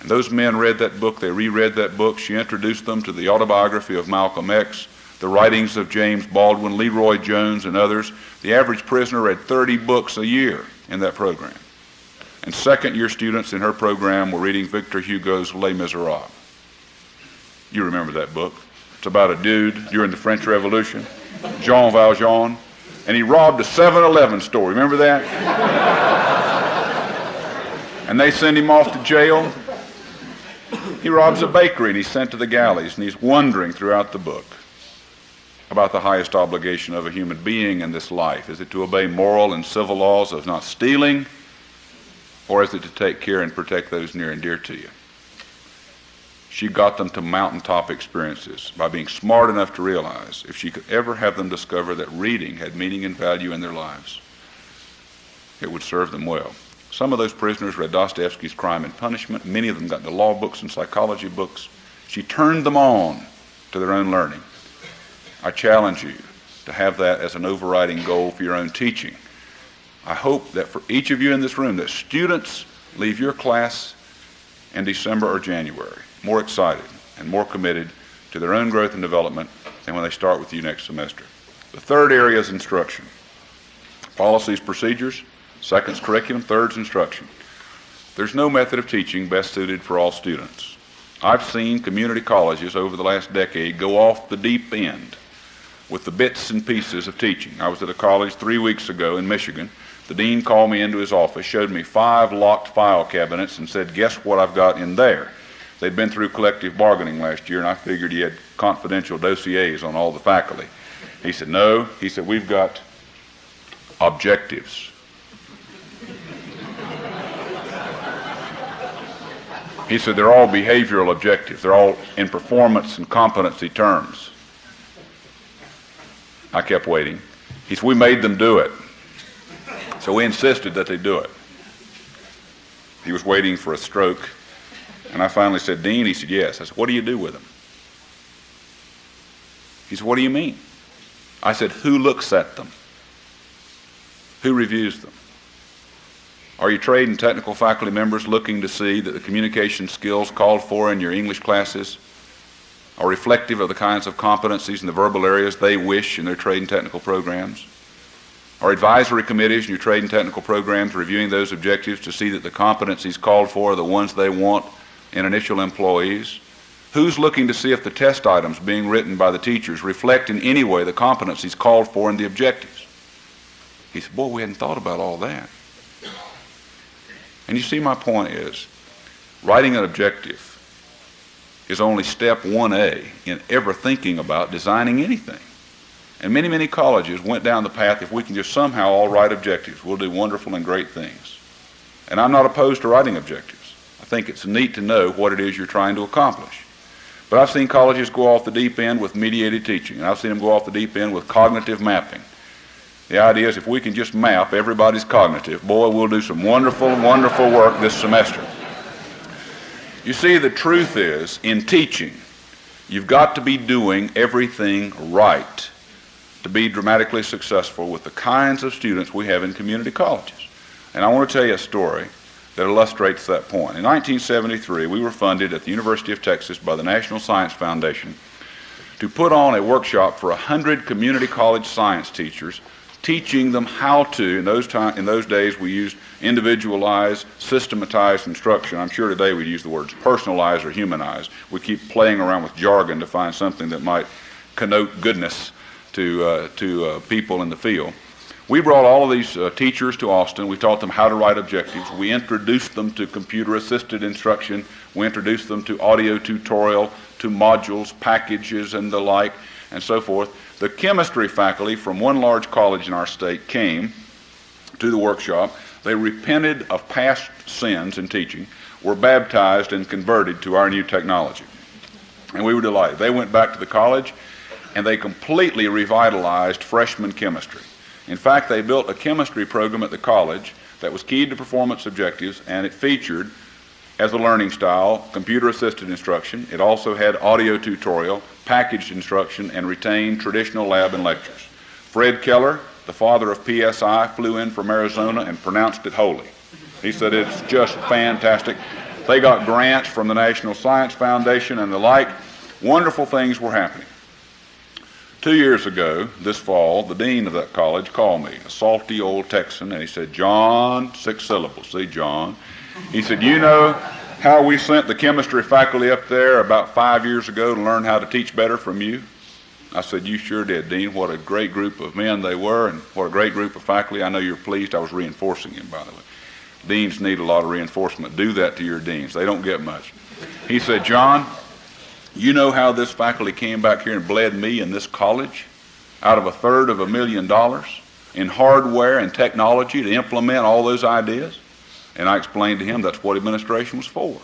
And those men read that book, they reread that book. She introduced them to the autobiography of Malcolm X, the writings of James Baldwin, LeRoi Jones, and others. The average prisoner read 30 books a year in that program. And second year students in her program were reading Victor Hugo's Les Miserables. You remember that book. It's about a dude during the French Revolution, Jean Valjean, and he robbed a 7 Eleven store. Remember that? And they send him off to jail. He robs a bakery and he's sent to the galleys, and he's wondering throughout the book about the highest obligation of a human being in this life. Is it to obey moral and civil laws of not stealing, or is it to take care and protect those near and dear to you? She got them to mountaintop experiences by being smart enough to realize if she could ever have them discover that reading had meaning and value in their lives, it would serve them well. Some of those prisoners read Dostoevsky's Crime and Punishment. Many of them got the law books and psychology books. She turned them on to their own learning. I challenge you to have that as an overriding goal for your own teaching. I hope that for each of you in this room, that students leave your class in December or January more excited and more committed to their own growth and development than when they start with you next semester. The third area is instruction. Policies, procedures. Second's curriculum. Third's instruction. There's no method of teaching best suited for all students. I've seen community colleges over the last decade go off the deep end with the bits and pieces of teaching. I was at a college three weeks ago in Michigan. The dean called me into his office, showed me five locked file cabinets, and said, Guess what I've got in there? They'd been through collective bargaining last year, and I figured he had confidential dossiers on all the faculty. He said, No. He said, We've got objectives. He said, They're all behavioral objectives, they're all in performance and competency terms. I kept waiting. He said, We made them do it. So we insisted that they do it. He was waiting for a stroke. And I finally said, Dean? He said, Yes. I said, What do you do with them? He said, What do you mean? I said, Who looks at them? Who reviews them? Are your trade and technical faculty members looking to see that the communication skills called for in your English classes are reflective of the kinds of competencies in the verbal areas they wish in their trade and technical programs? Are advisory committees in your trade and technical programs reviewing those objectives to see that the competencies called for are the ones they want in initial employees? Who's looking to see if the test items being written by the teachers reflect in any way the competencies called for in the objectives? He said, Boy, we hadn't thought about all that. And you see, my point is writing an objective is only step 1A in ever thinking about designing anything. And many, many colleges went down the path if we can just somehow all write objectives, we'll do wonderful and great things. And I'm not opposed to writing objectives I think it's neat to know what it is you're trying to accomplish. But I've seen colleges go off the deep end with mediated teaching, and I've seen them go off the deep end with cognitive mapping. The idea is if we can just map everybody's cognitive, boy, we'll do some wonderful, wonderful work this semester. You see, the truth is, in teaching, you've got to be doing everything right to be dramatically successful with the kinds of students we have in community colleges. And I want to tell you a story that illustrates that point. In 1973, we were funded at the University of Texas by the National Science Foundation to put on a workshop for 100 community college science teachers, teaching them how to, in those, time, in those days we used individualized, systematized instruction. I'm sure today we'd use the words personalized or humanized. We keep playing around with jargon to find something that might connote goodness to, uh, to uh, people in the field. We brought all of these uh, teachers to Austin. We taught them how to write objectives. We introduced them to computer assisted instruction. We introduced them to audio tutorial to modules, packages, and the like, and so forth. The chemistry faculty from one large college in our state came to the workshop. They repented of past sins in teaching, were baptized, and converted to our new technology. And we were delighted. They went back to the college and they completely revitalized freshman chemistry. In fact, they built a chemistry program at the college that was keyed to performance objectives and it featured as a learning style computer assisted instruction. It also had audio tutorial, packaged instruction, and retained traditional lab and lectures. Fred Keller, the father of PSI, flew in from Arizona and pronounced it holy. He said it's just fantastic. They got grants from the National Science Foundation and the like. Wonderful things were happening. Two years ago, this fall, the dean of that college called me, a salty old Texan, and he said, John, six syllables, see, John. He said, You know how we sent the chemistry faculty up there about five years ago to learn how to teach better from you? I said, You sure did, Dean. What a great group of men they were, and what a great group of faculty. I know you're pleased I was reinforcing him, by the way. Deans need a lot of reinforcement. Do that to your deans, they don't get much. He said, John, you know how this faculty came back here and bled me in this college out of a third of a million dollars in hardware and technology to implement all those ideas? And I explained to him that's what administration was for,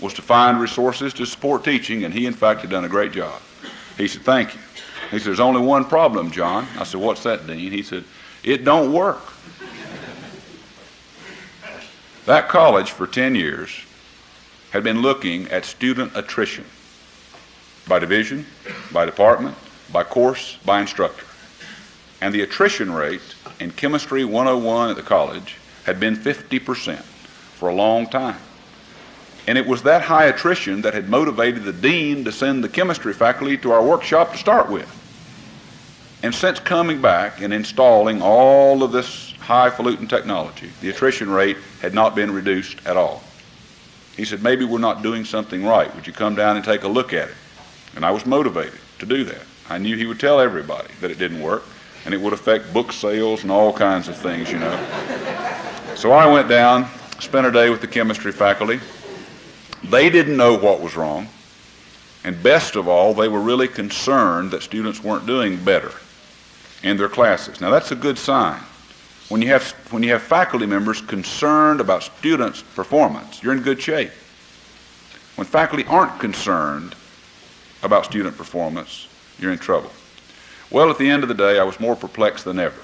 was to find resources to support teaching, and he, in fact, had done a great job. He said, thank you. He said, there's only one problem, John. I said, what's that, Dean? He said, it don't work. that college for 10 years had been looking at student attrition by division, by department, by course, by instructor. And the attrition rate in Chemistry 101 at the college had been 50% for a long time. And it was that high attrition that had motivated the dean to send the chemistry faculty to our workshop to start with. And since coming back and installing all of this highfalutin technology, the attrition rate had not been reduced at all. He said, maybe we're not doing something right. Would you come down and take a look at it? And I was motivated to do that. I knew he would tell everybody that it didn't work, and it would affect book sales and all kinds of things, you know. So I went down, spent a day with the chemistry faculty. They didn't know what was wrong. And best of all, they were really concerned that students weren't doing better in their classes. Now that's a good sign. When you have, when you have faculty members concerned about students' performance, you're in good shape. When faculty aren't concerned about student performance, you're in trouble. Well, at the end of the day, I was more perplexed than ever.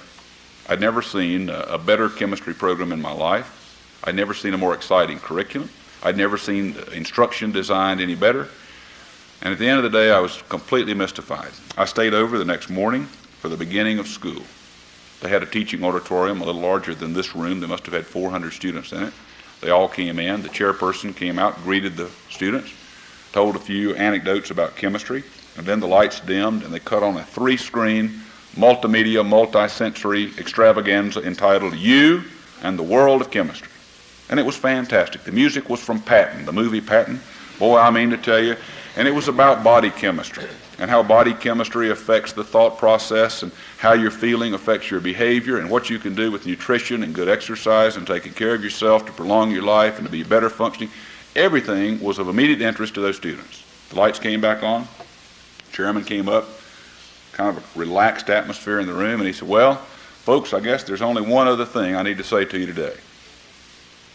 I'd never seen a better chemistry program in my life. I'd never seen a more exciting curriculum. I'd never seen instruction designed any better. And at the end of the day, I was completely mystified. I stayed over the next morning for the beginning of school. They had a teaching auditorium a little larger than this room. They must have had 400 students in it. They all came in. The chairperson came out, greeted the students told a few anecdotes about chemistry, and then the lights dimmed and they cut on a three screen, multimedia, multi-sensory extravaganza entitled You and the World of Chemistry. And it was fantastic. The music was from Patton, the movie Patton. Boy, I mean to tell you. And it was about body chemistry and how body chemistry affects the thought process and how your feeling affects your behavior and what you can do with nutrition and good exercise and taking care of yourself to prolong your life and to be better functioning. Everything was of immediate interest to those students. The lights came back on. Chairman came up, kind of a relaxed atmosphere in the room, and he said, Well, folks, I guess there's only one other thing I need to say to you today.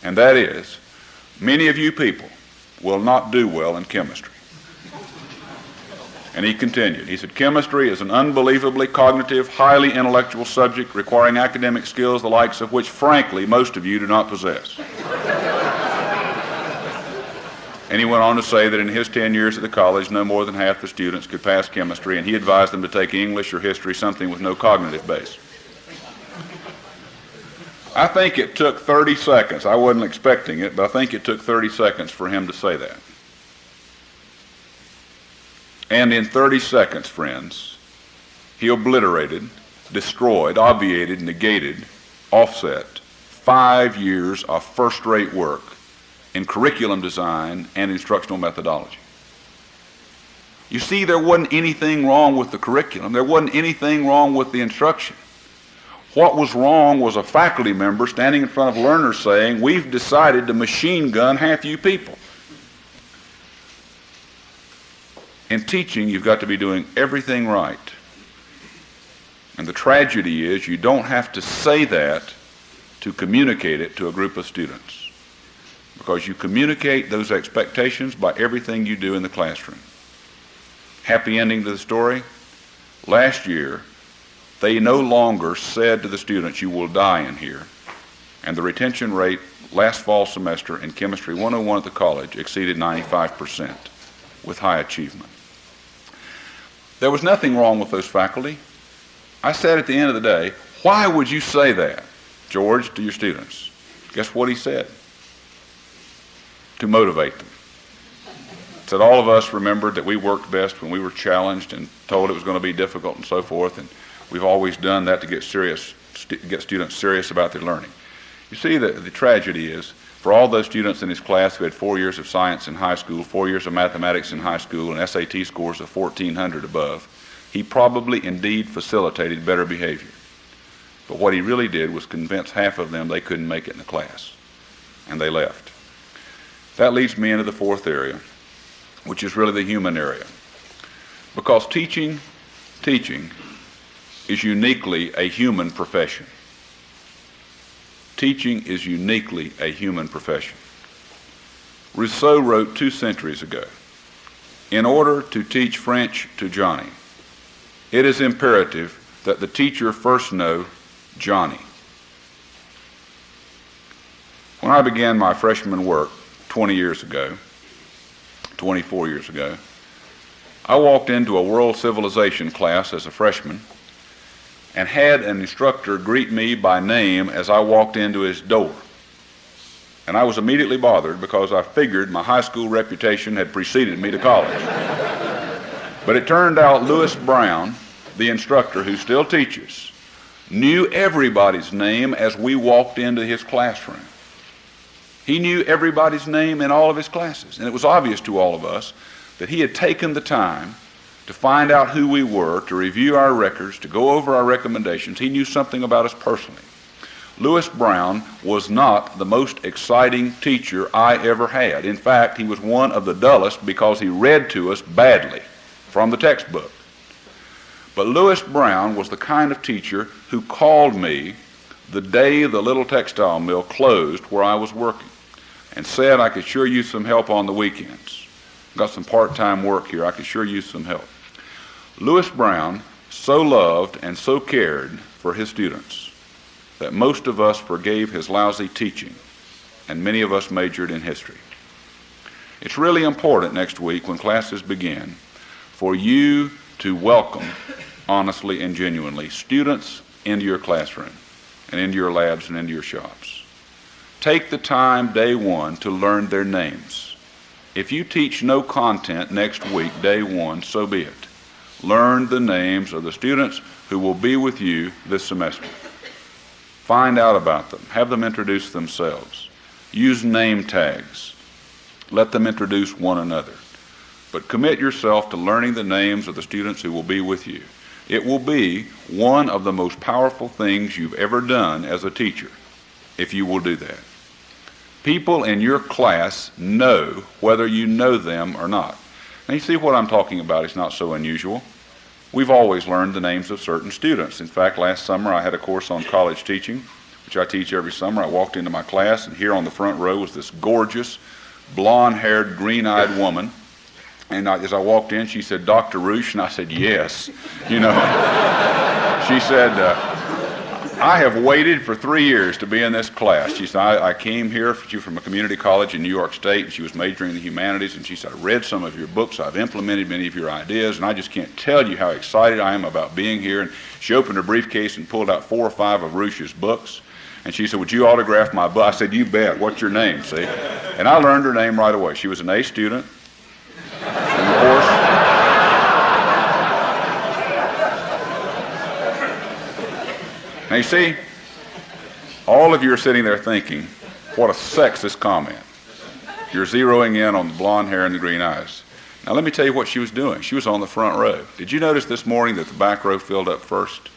And that is, many of you people will not do well in chemistry. And he continued. He said, Chemistry is an unbelievably cognitive, highly intellectual subject requiring academic skills the likes of which, frankly, most of you do not possess. And he went on to say that in his 10 years at the college, no more than half the students could pass chemistry, and he advised them to take English or history, something with no cognitive base. I think it took 30 seconds. I wasn't expecting it, but I think it took 30 seconds for him to say that. And in 30 seconds, friends, he obliterated, destroyed, obviated, negated, offset five years of first rate work in curriculum design and instructional methodology. You see, there wasn't anything wrong with the curriculum. There wasn't anything wrong with the instruction. What was wrong was a faculty member standing in front of learners saying, We've decided to machine gun half you people. In teaching, you've got to be doing everything right. And the tragedy is you don't have to say that to communicate it to a group of students because you communicate those expectations by everything you do in the classroom. Happy ending to the story. Last year, they no longer said to the students, you will die in here. And the retention rate last fall semester in Chemistry 101 at the college exceeded 95% with high achievement. There was nothing wrong with those faculty. I said at the end of the day, why would you say that, George, to your students? Guess what he said? To motivate them. Said all of us remembered that we worked best when we were challenged and told it was going to be difficult and so forth, and we've always done that to get serious, st- get students serious about their learning. You see, the, the tragedy is for all those students in his class who had four years of science in high school, four years of mathematics in high school, and SAT scores of 1400 above, he probably indeed facilitated better behavior. But what he really did was convince half of them they couldn't make it in the class, and they left. That leads me into the fourth area, which is really the human area. Because teaching, teaching is uniquely a human profession teaching is uniquely a human profession. Rousseau wrote two centuries ago In order to teach French to Johnny, it is imperative that the teacher first know Johnny. When I began my freshman work 20 years ago, 24 years ago, I walked into a world civilization class as a freshman and had an instructor greet me by name as I walked into his door. And I was immediately bothered because I figured my high school reputation had preceded me to college. but it turned out Lewis Brown, the instructor who still teaches, knew everybody's name as we walked into his classroom. He knew everybody's name in all of his classes. And it was obvious to all of us that he had taken the time to find out who we were, to review our records, to go over our recommendations. He knew something about us personally. Lewis Brown was not the most exciting teacher I ever had. In fact, he was one of the dullest because he read to us badly from the textbook. But Lewis Brown was the kind of teacher who called me the day the little textile mill closed where I was working and said I could sure use some help on the weekends. Got some part time work here. I could sure use some help. Lewis Brown so loved and so cared for his students that most of us forgave his lousy teaching, and many of us majored in history. It's really important next week when classes begin for you to welcome, honestly and genuinely, students into your classroom and into your labs and into your shops. Take the time day one to learn their names. If you teach no content next week, day one, so be it learn the names of the students who will be with you this semester. Find out about them. Have them introduce themselves. Use name tags. Let them introduce one another. But commit yourself to learning the names of the students who will be with you. It will be one of the most powerful things you've ever done as a teacher if you will do that. People in your class know whether you know them or not. Now, you see what I'm talking about is not so unusual. We've always learned the names of certain students. In fact, last summer I had a course on college teaching, which I teach every summer. I walked into my class, and here on the front row was this gorgeous, blonde haired, green eyed woman. And I, as I walked in, she said, Dr. Roueche? And I said, Yes. You know, she said, uh, I have waited for three years to be in this class. She said, I, I came here for she from a community college in New York State, and she was majoring in the humanities, and she said, I read some of your books, I've implemented many of your ideas, and I just can't tell you how excited I am about being here. And she opened her briefcase and pulled out four or five of Roueche's books. And she said, Would you autograph my book? I said, You bet. What's your name? See? And I learned her name right away. She was an A student. And of course, Now you see, all of you are sitting there thinking, what a sexist comment. You're zeroing in on the blonde hair and the green eyes. Now let me tell you what she was doing. She was on the front row. Did you notice this morning that the back row filled up first?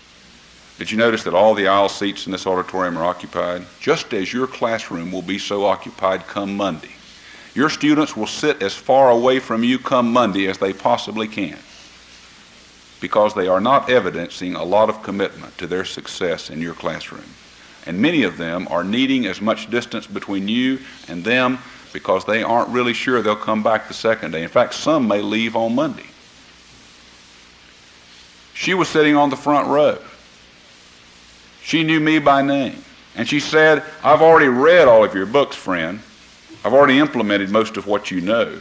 Did you notice that all the aisle seats in this auditorium are occupied? Just as your classroom will be so occupied come Monday. Your students will sit as far away from you come Monday as they possibly can because they are not evidencing a lot of commitment to their success in your classroom. And many of them are needing as much distance between you and them because they aren't really sure they'll come back the second day. In fact, some may leave on Monday. She was sitting on the front row. She knew me by name. And she said, I've already read all of your books, friend. I've already implemented most of what you know.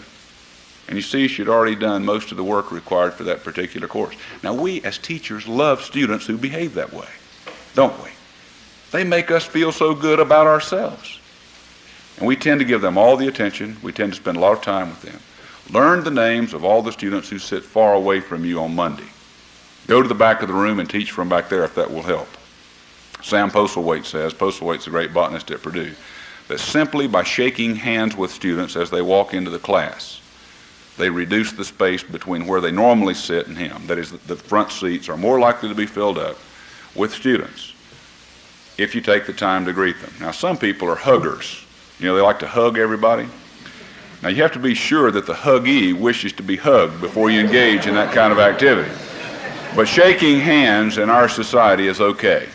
And you see, she'd already done most of the work required for that particular course. Now, we as teachers love students who behave that way, don't we? They make us feel so good about ourselves. And we tend to give them all the attention. We tend to spend a lot of time with them. Learn the names of all the students who sit far away from you on Monday. Go to the back of the room and teach from back there if that will help. Sam Postlethwait says, Postlethwait's a great botanist at Purdue, that simply by shaking hands with students as they walk into the class, they reduce the space between where they normally sit and him. That is, the front seats are more likely to be filled up with students if you take the time to greet them. Now, some people are huggers. You know, they like to hug everybody. Now, you have to be sure that the huggee wishes to be hugged before you engage in that kind of activity. But shaking hands in our society is okay.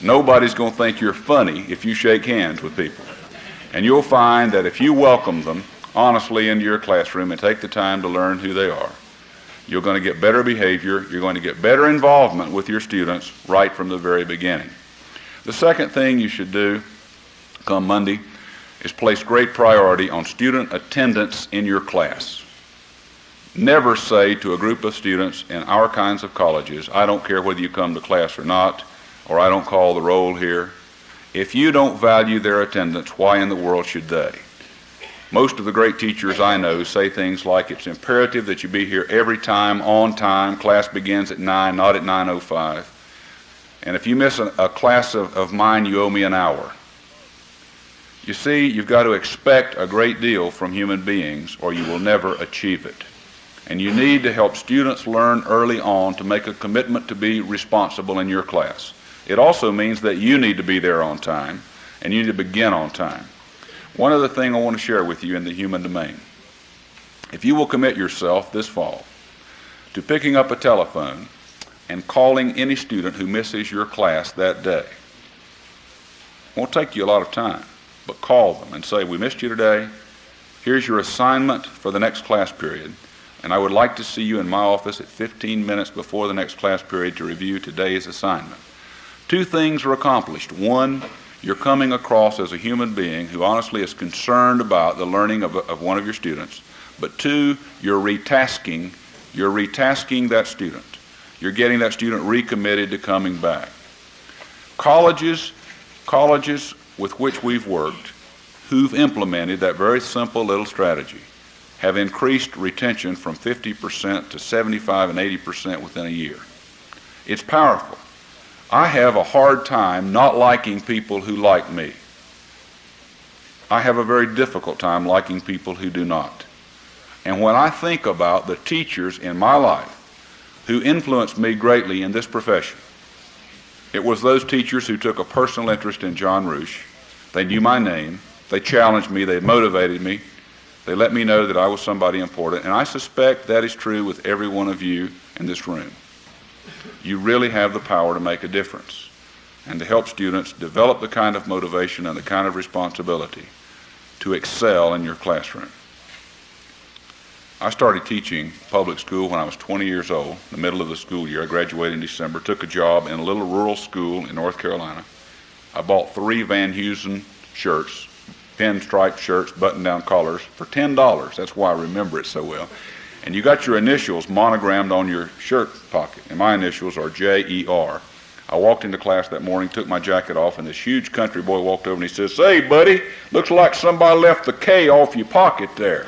Nobody's going to think you're funny if you shake hands with people. And you'll find that if you welcome them honestly into your classroom and take the time to learn who they are, you're going to get better behavior. You're going to get better involvement with your students right from the very beginning. The second thing you should do come Monday is place great priority on student attendance in your class. Never say to a group of students in our kinds of colleges, I don't care whether you come to class or not, or I don't call the roll here. If you don't value their attendance, why in the world should they? Most of the great teachers I know say things like it's imperative that you be here every time, on time, class begins at 9, not at 9.05. And if you miss a, a class of, of mine, you owe me an hour. You see, you've got to expect a great deal from human beings or you will never achieve it. And you need to help students learn early on to make a commitment to be responsible in your class. It also means that you need to be there on time and you need to begin on time. One other thing I want to share with you in the human domain. If you will commit yourself this fall to picking up a telephone and calling any student who misses your class that day, it won't take you a lot of time, but call them and say, We missed you today. Here's your assignment for the next class period, and I would like to see you in my office at 15 minutes before the next class period to review today's assignment. Two things are accomplished. One, you're coming across as a human being who honestly is concerned about the learning of, of one of your students. But two, you're retasking, you're retasking that student. You're getting that student recommitted to coming back. Colleges, colleges with which we've worked, who've implemented that very simple little strategy, have increased retention from 50% to 75 and 80% within a year. It's powerful. I have a hard time not liking people who like me. I have a very difficult time liking people who do not. And when I think about the teachers in my life who influenced me greatly in this profession, it was those teachers who took a personal interest in John Roueche. They knew my name. They challenged me. They motivated me. They let me know that I was somebody important. And I suspect that is true with every one of you in this room you really have the power to make a difference and to help students develop the kind of motivation and the kind of responsibility to excel in your classroom. I started teaching public school when I was 20 years old, in the middle of the school year. I graduated in December, took a job in a little rural school in North Carolina. I bought three Van Heusen shirts, pinstripe shirts, button down collars for $10. That's why I remember it so well and you got your initials monogrammed on your shirt pocket, and my initials are J-E-R. I walked into class that morning, took my jacket off, and this huge country boy walked over and he says, Say, buddy, looks like somebody left the K off your pocket there.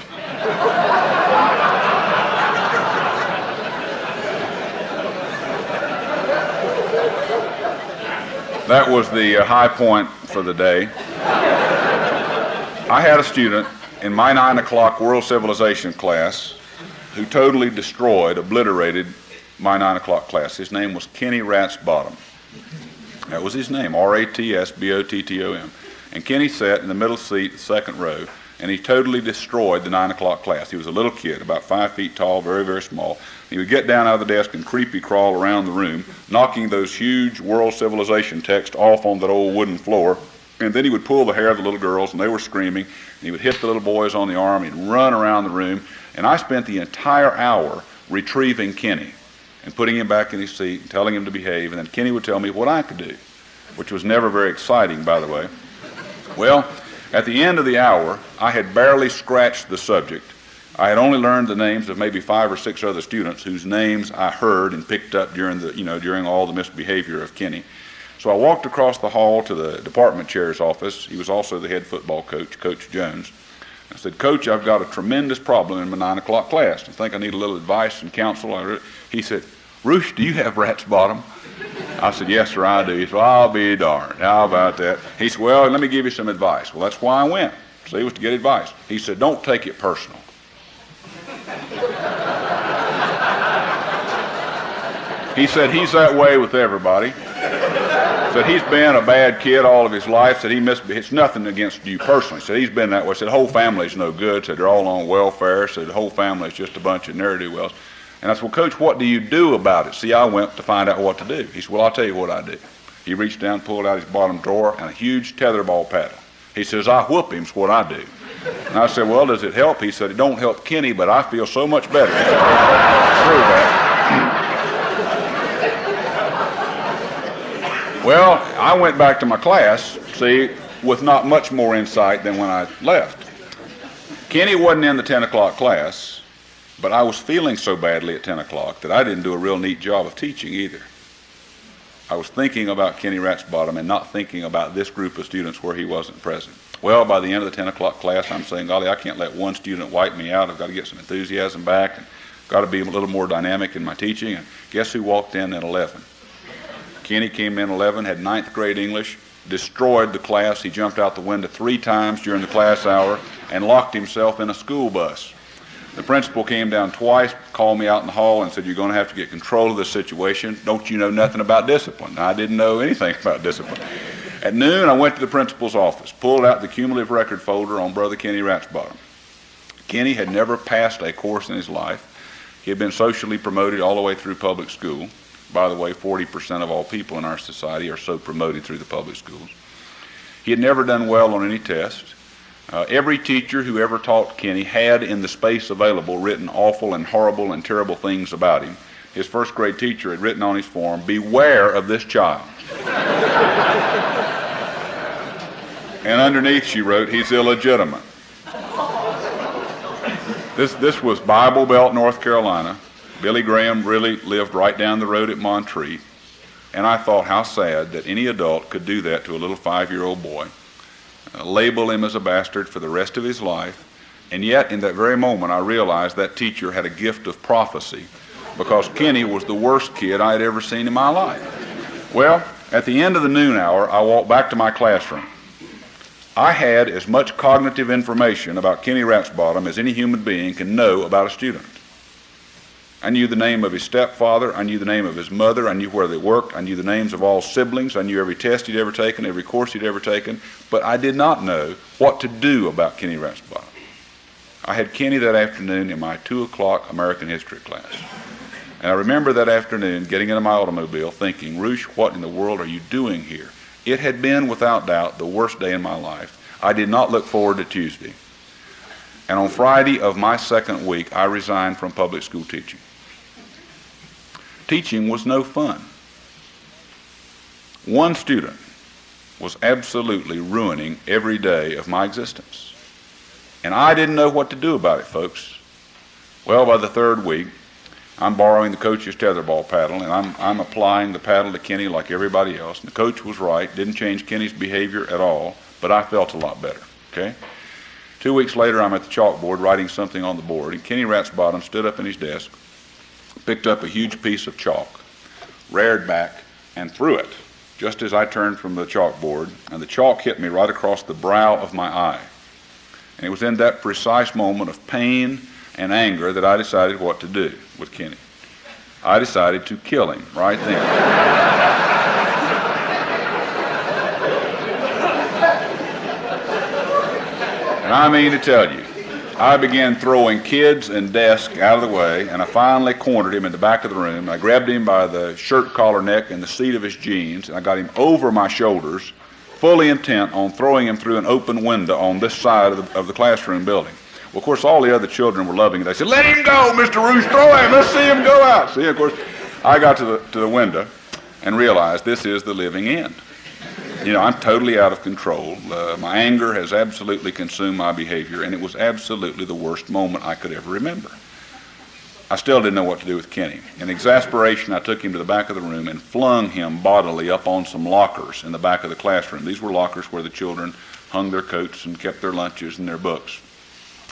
that was the uh, high point for the day. I had a student in my 9 o'clock world civilization class who totally destroyed, obliterated my 9 o'clock class. His name was Kenny Ratsbottom. That was his name, R A T S B O T T O M. And Kenny sat in the middle seat, second row, and he totally destroyed the 9 o'clock class. He was a little kid, about five feet tall, very, very small. He would get down out of the desk and creepy crawl around the room, knocking those huge world civilization texts off on that old wooden floor. And then he would pull the hair of the little girls, and they were screaming. And he would hit the little boys on the arm. He'd run around the room. And I spent the entire hour retrieving Kenny and putting him back in his seat and telling him to behave. And then Kenny would tell me what I could do, which was never very exciting, by the way. Well, at the end of the hour, I had barely scratched the subject. I had only learned the names of maybe five or six other students whose names I heard and picked up during the, you know, during all the misbehavior of Kenny. So I walked across the hall to the department chair's office. He was also the head football coach, Coach Jones. I said, Coach, I've got a tremendous problem in my nine o'clock class. I think I need a little advice and counsel. He said, Roueche, do you have rat's bottom? I said, Yes, sir, I do. He said, I'll be darned. How about that? He said, Well, let me give you some advice. Well, that's why I went. See, was to get advice. He said, Don't take it personal. he said, He's that way with everybody. Said he's been a bad kid all of his life. Said he missed. It's nothing against you personally. Said he's been that way. Said the whole family's no good. Said they're all on welfare. Said the whole family's just a bunch of ne'er do wells. And I said, Well, Coach, what do you do about it? See, I went to find out what to do. He said, Well, I'll tell you what I do. He reached down, pulled out his bottom drawer, and a huge tetherball paddle. He says, I whoop him's what I do. And I said, Well, does it help? He said, It don't help Kenny, but I feel so much better. through that. Well, I went back to my class, see, with not much more insight than when I left. Kenny wasn't in the 10 o'clock class, but I was feeling so badly at 10 o'clock that I didn't do a real neat job of teaching either. I was thinking about Kenny Ratsbottom and not thinking about this group of students where he wasn't present. Well, by the end of the 10 o'clock class, I'm saying, golly, I can't let one student wipe me out. I've got to get some enthusiasm back and got to be a little more dynamic in my teaching. And guess who walked in at 11? Kenny came in 11, had ninth grade English, destroyed the class. He jumped out the window three times during the class hour and locked himself in a school bus. The principal came down twice, called me out in the hall, and said, You're going to have to get control of this situation. Don't you know nothing about discipline? I didn't know anything about discipline. At noon, I went to the principal's office, pulled out the cumulative record folder on Brother Kenny Ratsbottom. Kenny had never passed a course in his life. He had been socially promoted all the way through public school. By the way, 40% of all people in our society are so promoted through the public schools. He had never done well on any test. Uh, every teacher who ever taught Kenny had in the space available written awful and horrible and terrible things about him. His first grade teacher had written on his form, Beware of this child. and underneath she wrote, He's illegitimate. This, this was Bible Belt, North Carolina. Billy Graham really lived right down the road at Montreat. And I thought how sad that any adult could do that to a little five year old boy uh, label him as a bastard for the rest of his life. And yet, in that very moment, I realized that teacher had a gift of prophecy because Kenny was the worst kid I had ever seen in my life. Well, at the end of the noon hour, I walked back to my classroom. I had as much cognitive information about Kenny Ratsbottom as any human being can know about a student. I knew the name of his stepfather. I knew the name of his mother. I knew where they worked. I knew the names of all siblings. I knew every test he'd ever taken, every course he'd ever taken. But I did not know what to do about Kenny Ratsbottom. I had Kenny that afternoon in my 2 o'clock American history class. And I remember that afternoon getting into my automobile thinking, Roueche, what in the world are you doing here? It had been, without doubt, the worst day in my life. I did not look forward to Tuesday. And on Friday of my second week, I resigned from public school teaching. Teaching was no fun. One student was absolutely ruining every day of my existence. And I didn't know what to do about it, folks. Well, by the third week, I'm borrowing the coach's tetherball paddle, and I'm, I'm applying the paddle to Kenny like everybody else. And the coach was right, didn't change Kenny's behavior at all, but I felt a lot better. Okay? Two weeks later, I'm at the chalkboard writing something on the board, and Kenny Ratsbottom stood up in his desk, picked up a huge piece of chalk, reared back, and threw it just as I turned from the chalkboard, and the chalk hit me right across the brow of my eye. And it was in that precise moment of pain and anger that I decided what to do with Kenny. I decided to kill him right then. And I mean to tell you, I began throwing kids and desks out of the way, and I finally cornered him in the back of the room. I grabbed him by the shirt collar neck and the seat of his jeans, and I got him over my shoulders, fully intent on throwing him through an open window on this side of the, of the classroom building. Well, of course, all the other children were loving it. They said, "Let him go, Mr. Roueche, throw him. Let's see him go out." See, of course, I got to the to the window and realized this is the living end. You know, I'm totally out of control. Uh, my anger has absolutely consumed my behavior, and it was absolutely the worst moment I could ever remember. I still didn't know what to do with Kenny. In exasperation, I took him to the back of the room and flung him bodily up on some lockers in the back of the classroom. These were lockers where the children hung their coats and kept their lunches and their books.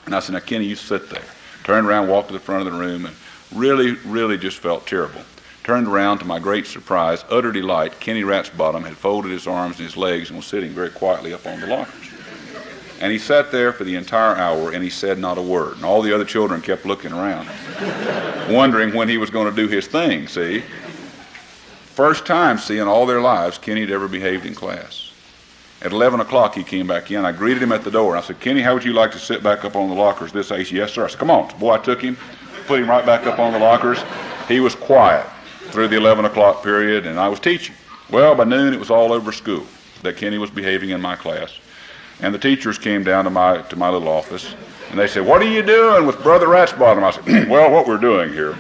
And I said, Now, Kenny, you sit there. Turned around, walked to the front of the room, and really, really just felt terrible. Turned around to my great surprise, utter delight, Kenny Ratsbottom had folded his arms and his legs and was sitting very quietly up on the lockers. And he sat there for the entire hour and he said not a word. And all the other children kept looking around, wondering when he was going to do his thing, see? First time, seeing all their lives, Kenny had ever behaved in class. At 11 o'clock, he came back in. I greeted him at the door. I said, Kenny, how would you like to sit back up on the lockers this age? Yes, sir. I said, come on. Boy, I took him, put him right back up on the lockers. He was quiet through the 11 o'clock period, and I was teaching. Well, by noon, it was all over school that Kenny was behaving in my class. And the teachers came down to my, to my little office, and they said, What are you doing with Brother Ratsbottom? I said, Well, what we're doing here.